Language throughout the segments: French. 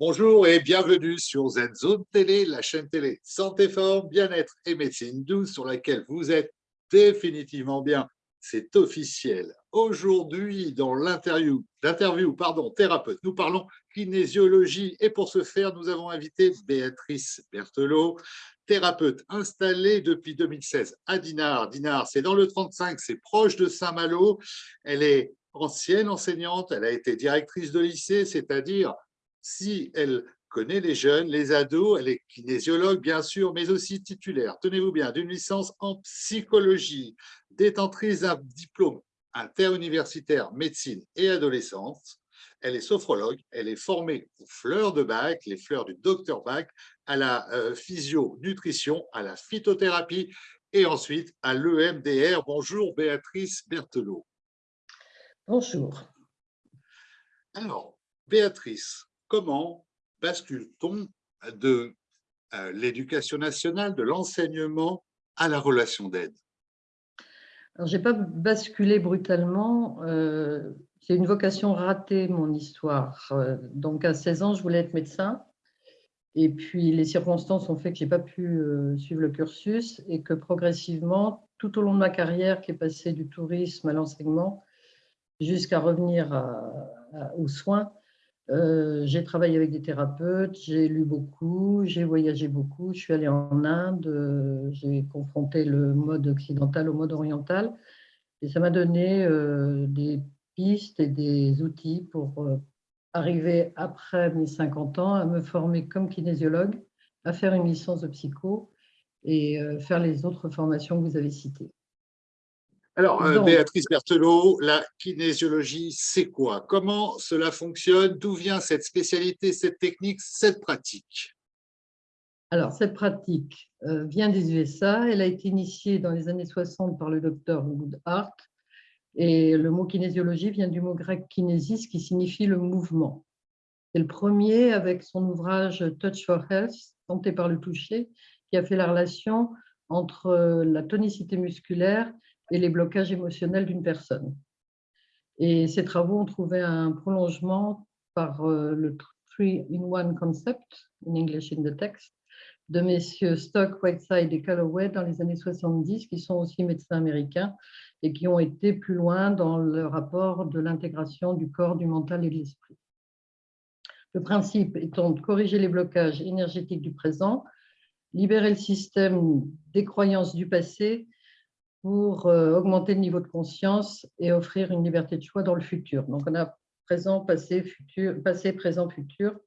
Bonjour et bienvenue sur ZenZone Télé, la chaîne télé Santé Forme, Bien-être et Médecine douce sur laquelle vous êtes définitivement bien. C'est officiel. Aujourd'hui, dans l'interview, l'interview, pardon, thérapeute, nous parlons kinésiologie et pour ce faire, nous avons invité Béatrice Berthelot, thérapeute installée depuis 2016 à Dinard. Dinard, c'est dans le 35, c'est proche de Saint-Malo. Elle est ancienne enseignante, elle a été directrice de lycée, c'est-à-dire si elle connaît les jeunes, les ados, elle est kinésiologue bien sûr, mais aussi titulaire, tenez-vous bien, d'une licence en psychologie, détentrice d'un diplôme interuniversitaire médecine et adolescence. Elle est sophrologue, elle est formée aux fleurs de bac, les fleurs du docteur Bach, à la euh, physio-nutrition, à la phytothérapie et ensuite à l'EMDR. Bonjour Béatrice Berthelot. Bonjour. Alors, Béatrice, comment bascule-t-on de euh, l'éducation nationale, de l'enseignement à la relation d'aide? Je n'ai pas basculé brutalement. Euh, c'est une vocation ratée, mon histoire. Euh, donc, à 16 ans, je voulais être médecin. Et puis, les circonstances ont fait que je n'ai pas pu suivre le cursus et que progressivement, tout au long de ma carrière, qui est passée du tourisme à l'enseignement, jusqu'à revenir aux soins, euh, j'ai travaillé avec des thérapeutes, j'ai lu beaucoup, j'ai voyagé beaucoup, je suis allée en Inde, euh, j'ai confronté le mode occidental au mode oriental et ça m'a donné euh, des pistes et des outils pour arriver après mes 50 ans à me former comme kinésiologue, à faire une licence de psycho et faire les autres formations que vous avez citées. Alors, euh, Béatrice Berthelot, la kinésiologie, c'est quoi? Comment cela fonctionne? D'où vient cette spécialité, cette technique, cette pratique? Alors, cette pratique euh, vient des USA. Elle a été initiée dans les années 60 par le docteur Woodhart. Et le mot kinésiologie vient du mot grec kinésis, qui signifie le mouvement. C'est le premier, avec son ouvrage Touch for Health, tenté par le toucher, qui a fait la relation entre euh, la tonicité musculaire et les blocages émotionnels d'une personne. Et ces travaux ont trouvé un prolongement par euh, le three-in-one concept, in English in the text, de messieurs Stock, Whiteside et Calloway dans les années 70, qui sont aussi médecins américains et qui ont été plus loin dans le rapport de l'intégration du corps, du mental et de l'esprit. Le principe étant de corriger les blocages énergétiques du présent, libérer le système des croyances du passé pour euh, augmenter le niveau de conscience et offrir une liberté de choix dans le futur. Donc, on a présent, passé, futur, passé, présent, futur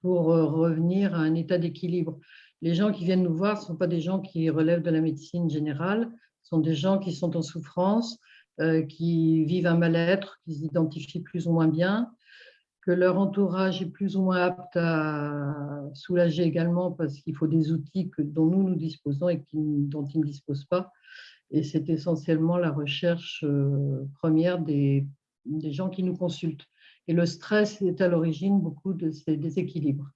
pour euh, revenir à un état d'équilibre. Les gens qui viennent nous voir ne sont pas des gens qui relèvent de la médecine générale, ce sont des gens qui sont en souffrance, euh, qui vivent un mal-être, qui s'identifient plus ou moins bien, que leur entourage est plus ou moins apte à soulager également parce qu'il faut des outils que, dont nous nous disposons et qui, dont ils ne disposent pas et c'est essentiellement la recherche euh, première des, des, gens qui nous consultent. Et le stress est à l'origine beaucoup de ces déséquilibres.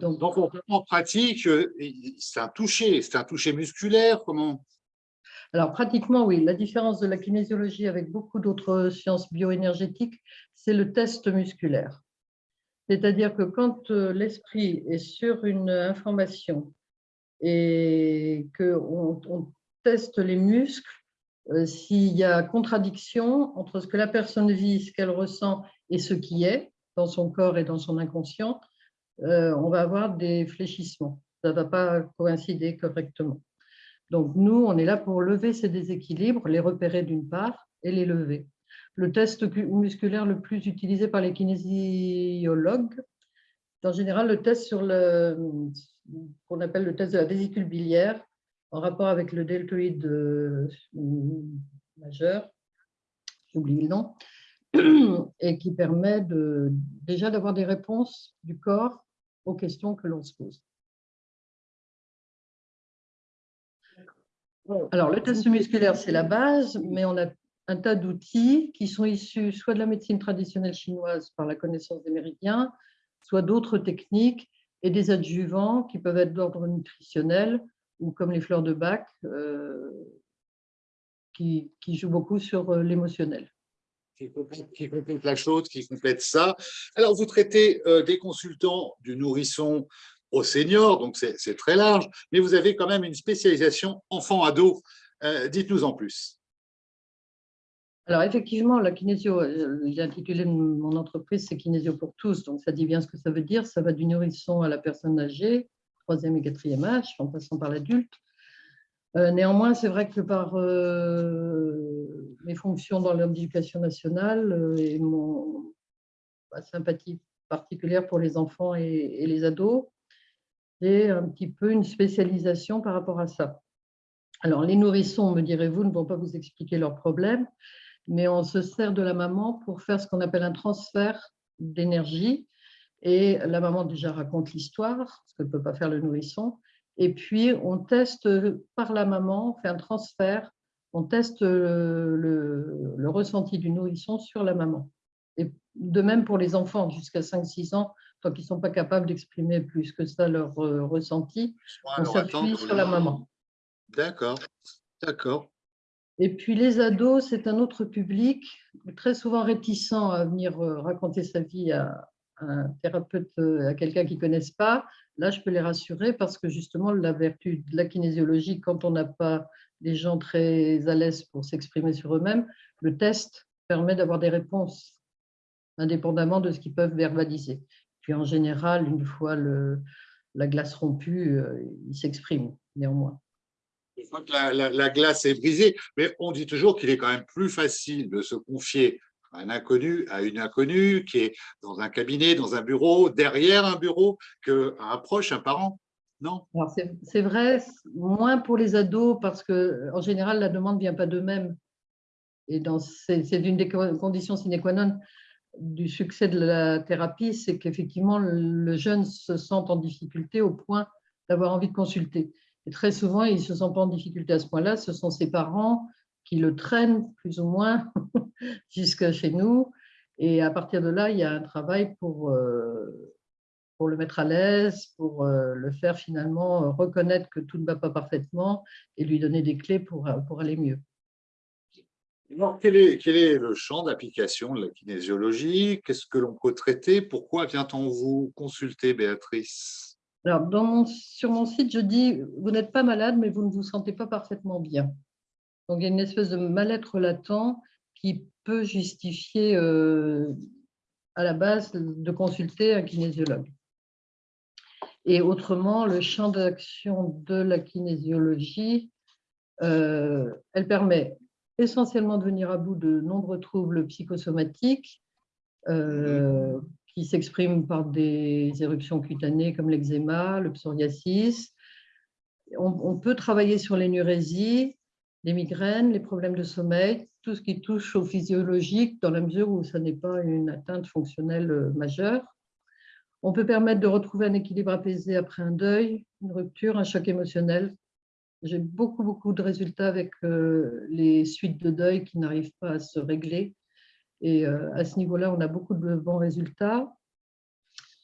Donc, Donc en pratique, euh, c'est un toucher, c'est un toucher musculaire, comment alors, pratiquement, oui. La différence de la kinésiologie avec beaucoup d'autres sciences bioénergétiques, c'est le test musculaire. C'est-à-dire que quand euh, l'esprit est sur une information et qu'on on teste les muscles, euh, s'il y a contradiction entre ce que la personne vit, ce qu'elle ressent et ce qui est dans son corps et dans son inconscient, euh, on va avoir des fléchissements. Ça ne va pas coïncider correctement. Donc, nous, on est là pour lever ces déséquilibres, les repérer d'une part et les lever. Le test musculaire le plus utilisé par les kinésiologues, en général le test sur le, qu'on appelle le test de la vésicule biliaire, en rapport avec le deltoïde euh, majeur, j'oublie le nom, et qui permet de, déjà d'avoir des réponses du corps aux questions que l'on se pose. Alors, le test musculaire, c'est la base, mais on a un tas d'outils qui sont issus soit de la médecine traditionnelle chinoise par la connaissance des méridiens, soit d'autres techniques et des adjuvants qui peuvent être d'ordre nutritionnel ou comme les fleurs de bac euh, qui, jouent beaucoup sur euh, l'émotionnel. qui complète, la chose, qui complète ça. Alors, vous traitez euh, des consultants du nourrisson au senior, donc c'est très large, mais vous avez quand même une spécialisation enfant-ado. Dites-nous en plus. Alors effectivement, la kinésio, euh, j'ai intitulé mon entreprise, c'est Kinésio pour tous, donc ça dit bien ce que ça veut dire. Ça va du nourrisson à la personne âgée, troisième et quatrième âge, en passant par l'adulte. Euh, néanmoins, c'est vrai que par euh, mes fonctions dans l'éducation nationale et mon sympathie particulière pour les enfants et, et les ados, j'ai un petit peu une spécialisation par rapport à ça. Alors, les nourrissons, me direz-vous, ne vont pas vous expliquer leurs problèmes, mais on se sert de la maman pour faire ce qu'on appelle un transfert d'énergie. Et la maman déjà raconte l'histoire, ce que ne peut pas faire le nourrisson. Et puis, on teste par la maman, on fait un transfert, on teste le, le, ressenti du nourrisson sur la maman. Et de même pour les enfants jusqu'à 5-6 ans, tant qu'ils ne sont pas capables d'exprimer plus que ça leur euh, ressenti, on s'appuie sur la maman. D'accord, d'accord. Et puis les ados, c'est un autre public, très souvent réticent à venir euh, raconter sa vie à, un thérapeute, euh, à quelqu'un qu'ils ne connaissent pas. Là, je peux les rassurer parce que justement, la vertu de la kinésiologie, quand on n'a pas des gens très à l'aise pour s'exprimer sur eux-mêmes, le test permet d'avoir des réponses indépendamment de ce qu'ils peuvent verbaliser. Puis en général, une fois le, la glace rompue, euh, ils s'expriment néanmoins fois que la, glace est brisée. Mais on dit toujours qu'il est quand même plus facile de se confier à un inconnu, à une inconnue qui est dans un cabinet, dans un bureau, derrière un bureau, qu'à un proche, un parent. Non? C'est vrai, moins pour les ados, parce qu'en général, la demande ne vient pas d'eux-mêmes. Et c'est une des conditions sine qua non du succès de la thérapie, c'est qu'effectivement, le jeune se sent en difficulté au point d'avoir envie de consulter. Et très souvent, il ne se sent pas en difficulté à ce point-là, ce sont ses parents qui le traînent plus ou moins jusqu'à chez nous. Et à partir de là, il y a un travail pour, euh, pour le mettre à l'aise, pour euh, le faire finalement reconnaître que tout ne va pas parfaitement et lui donner des clés pour, pour aller mieux. Alors, quel est, quel est le champ d'application de la kinésiologie? Qu'est-ce que l'on peut traiter? Pourquoi vient-on vous consulter, Béatrice? Alors, sur mon site, je dis, vous n'êtes pas malade, mais vous ne vous sentez pas parfaitement bien. Donc, il y a une espèce de mal-être latent qui peut justifier euh, à la base de consulter un kinésiologue. Et autrement, le champ d'action de la kinésiologie, euh, elle permet essentiellement de venir à bout de nombreux troubles psychosomatiques, euh, qui s'expriment par des éruptions cutanées comme l'eczéma, le psoriasis. On, peut travailler sur l'énurésie, les migraines, les problèmes de sommeil, tout ce qui touche au physiologique dans la mesure où ça n'est pas une atteinte fonctionnelle euh, majeure. On peut permettre de retrouver un équilibre apaisé après un deuil, une rupture, un choc émotionnel. J'ai beaucoup, beaucoup de résultats avec euh, les suites de deuil qui n'arrivent pas à se régler et euh, à ce niveau-là, on a beaucoup de bons résultats.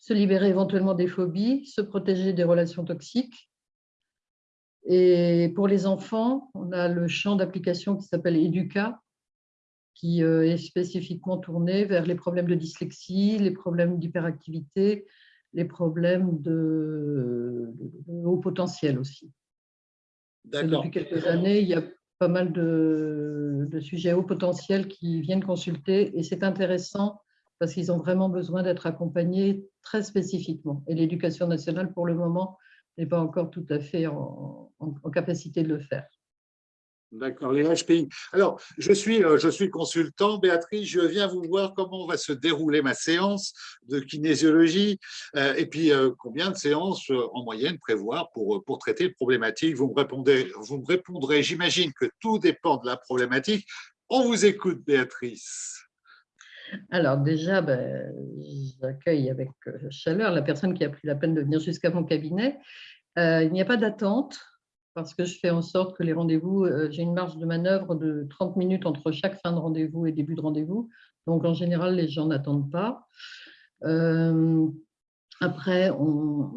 Se libérer éventuellement des phobies, se protéger des relations toxiques. Et pour les enfants, on a le champ d'application qui s'appelle Educa, qui euh, est spécifiquement tourné vers les problèmes de dyslexie, les problèmes d'hyperactivité, les problèmes de, haut potentiel aussi. Depuis quelques années, il y a pas mal de, sujets haut potentiel qui viennent consulter et c'est intéressant parce qu'ils ont vraiment besoin d'être accompagnés très spécifiquement. Et l'éducation nationale, pour le moment, n'est pas encore tout à fait en capacité de le faire. D'accord, les HPI. Alors, je suis, euh, je suis consultant. Béatrice, je viens vous voir comment va se dérouler ma séance de kinésiologie? Euh, et puis euh, combien de séances en moyenne prévoir pour, pour traiter le problématique? Vous me, répondez, vous me répondrez, j'imagine que tout dépend de la problématique. On vous écoute, Béatrice. Alors déjà, ben, j'accueille avec chaleur la personne qui a pris la peine de venir jusqu'à mon cabinet. il n'y a pas d'attente parce que je fais en sorte que les rendez-vous, euh, j'ai une marge de manœuvre de 30 minutes entre chaque fin de rendez-vous et début de rendez-vous. Donc, en général, les gens n'attendent pas. Euh, après,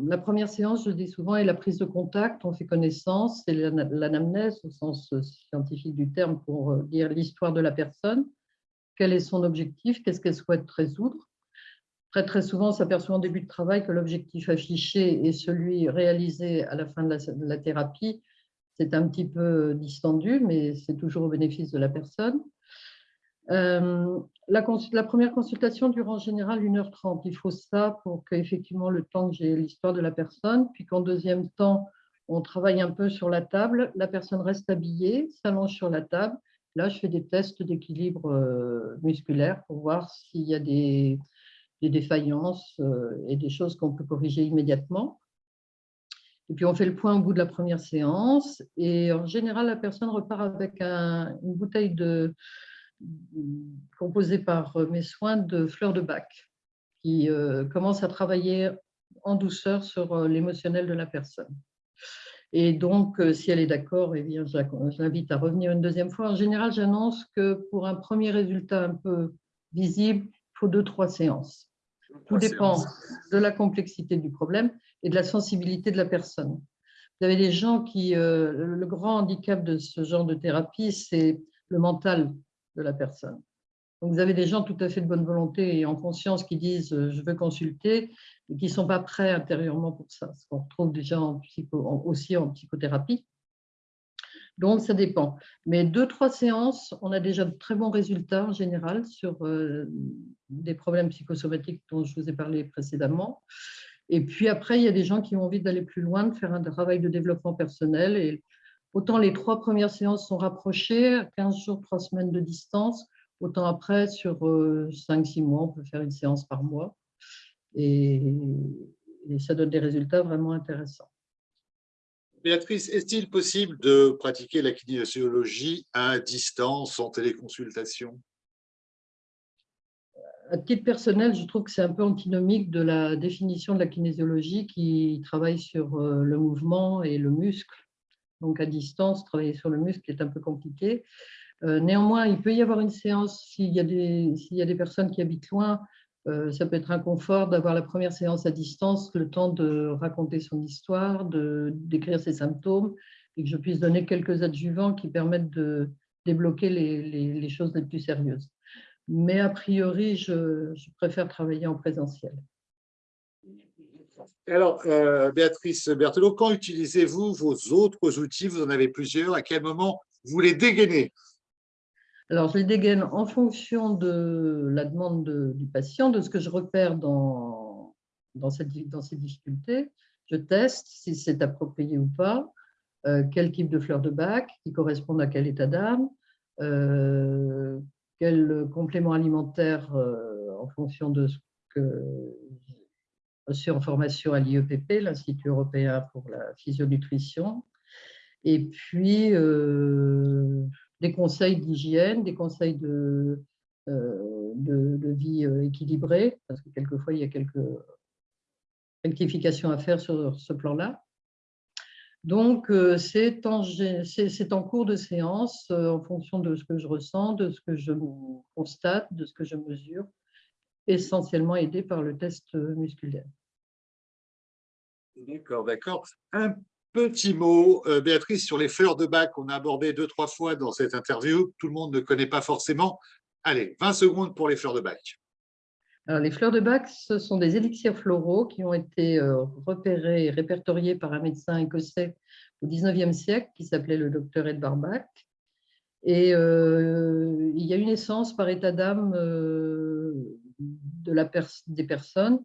la première séance, je dis souvent, est la prise de contact. On fait connaissance, c'est l'anamnèse au sens scientifique du terme pour dire l'histoire de la personne. quel est son objectif, qu'est-ce qu'elle souhaite résoudre? Très, très souvent, on s'aperçoit en début de travail que l'objectif affiché et celui réalisé à la fin de la, thérapie, c'est un petit peu distendu, mais c'est toujours au bénéfice de la personne. Euh, la, la, première consultation dure en général 1h30. Il faut ça pour qu'effectivement le temps que j'ai l'histoire de la personne, puis qu'en deuxième temps, on travaille un peu sur la table. La personne reste habillée, s'allonge sur la table. Là, je fais des tests d'équilibre euh, musculaire pour voir s'il y a des, défaillances euh, et des choses qu'on peut corriger immédiatement. Et puis, on fait le point au bout de la première séance. Et en général, la personne repart avec une bouteille composée par mes soins de fleurs de bac, qui euh, commence à travailler en douceur sur l'émotionnel de la personne. Et donc, euh, si elle est d'accord, eh je l'invite à revenir une deuxième fois. En général, j'annonce que pour un premier résultat un peu visible, il faut deux, trois séances. Tout dépend de la complexité du problème et de la sensibilité de la personne. Vous avez des gens qui, euh, le grand handicap de ce genre de thérapie, c'est le mental de la personne. Donc, vous avez des gens tout à fait de bonne volonté et en conscience qui disent euh, « je veux consulter » et qui ne sont pas prêts intérieurement pour ça, ce qu'on retrouve déjà en aussi en psychothérapie. Donc, ça dépend. Mais deux, trois séances, on a déjà de très bons résultats en général sur euh, des problèmes psychosomatiques dont je vous ai parlé précédemment. Et puis après, il y a des gens qui ont envie d'aller plus loin, de faire un travail de développement personnel. Et autant les trois premières séances sont rapprochées, 15 jours, trois semaines de distance, Autant après, sur 5-6 euh, mois, on peut faire une séance par mois. Et, ça donne des résultats vraiment intéressants. Béatrice, est-il possible de pratiquer la kinésiologie à distance, en téléconsultation? À titre personnel, je trouve que c'est un peu antinomique de la définition de la kinésiologie qui travaille sur euh, le mouvement et le muscle. Donc, à distance, travailler sur le muscle est un peu compliqué. Euh, néanmoins, il peut y avoir une séance s'il y, a des personnes qui habitent loin. Euh, ça peut être un confort d'avoir la première séance à distance, le temps de raconter son histoire, de décrire ses symptômes, et que je puisse donner quelques adjuvants qui permettent de débloquer les, choses les plus sérieuses. Mais a priori, je, préfère travailler en présentiel. Alors, euh, Béatrice Berthelot, quand utilisez-vous vos autres outils? Vous en avez plusieurs. À quel moment vous les dégainez? Alors, je les dégaine en fonction de la demande du patient, de ce que je repère dans, dans, ces difficultés. Je teste si c'est approprié ou pas, euh, quel type de fleurs de bac qui correspondent à quel état d'âme, euh, quel complément alimentaire euh, en fonction de ce que reçu en formation à l'IEPP, l'Institut européen pour la physionutrition. Et puis, des conseils d'hygiène, des conseils de, euh, vie euh, équilibrée, parce que quelquefois, il y a quelques rectifications à faire sur ce plan-là. Donc, euh, c'est en, cours de séance, en fonction de ce que je ressens, de ce que je constate, de ce que je mesure, essentiellement aidé par le test musculaire. D'accord, d'accord. Petit mot, euh, Béatrice, sur les fleurs de bac qu'on a abordé deux, trois fois dans cette interview. Tout le monde ne connaît pas forcément. Allez, 20 secondes pour les fleurs de bac. Alors, les fleurs de bac, ce sont des élixirs floraux qui ont été euh, repérés et répertoriés par un médecin écossais au 19e siècle qui s'appelait le docteur Edvard Bach. Et euh, il y a une essence par état d'âme de des personnes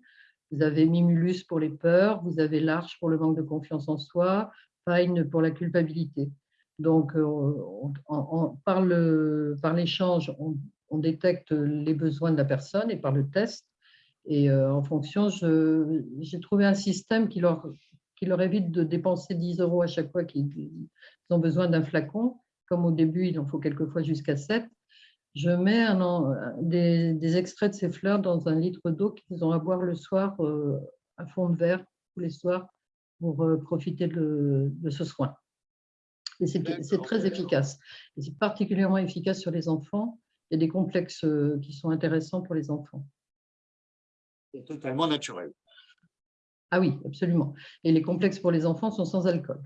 vous avez Mimulus pour les peurs, vous avez l'Arche pour le manque de confiance en soi, Pine pour la culpabilité. Donc, euh, par l'échange, on, détecte les besoins de la personne et par le test. Et euh, en fonction, j'ai trouvé un système qui leur, qui leur évite de dépenser 10 euros à chaque fois qu'ils ont besoin d'un flacon. Comme au début, il en faut quelquefois jusqu'à 7 je mets un, des, extraits de ces fleurs dans un litre d'eau qu'ils ont à boire le soir euh, à fond de verre tous les soirs pour euh, profiter de, ce soin. Et c'est très efficace. Et c'est particulièrement efficace sur les enfants. Il y a des complexes euh, qui sont intéressants pour les enfants. C'est totalement naturel. Ah oui, absolument. Et les complexes pour les enfants sont sans alcool.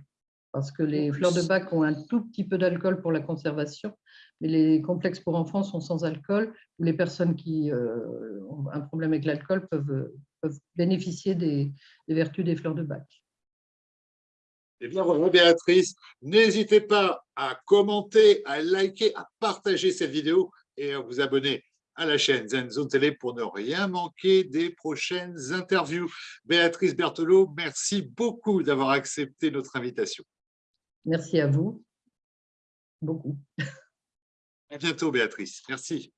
Parce que les fleurs de bac ont un tout petit peu d'alcool pour la conservation, mais les complexes pour enfants sont sans alcool, ou les personnes qui euh, ont un problème avec l'alcool peuvent, peuvent, bénéficier des, des, vertus des fleurs de bac. Eh bien voilà, Béatrice, n'hésitez pas à commenter, à liker, à partager cette vidéo et à vous abonner à la chaîne Zone Télé pour ne rien manquer des prochaines interviews. Béatrice Berthelot, merci beaucoup d'avoir accepté notre invitation. Merci à vous. Beaucoup. À bientôt, Béatrice. Merci.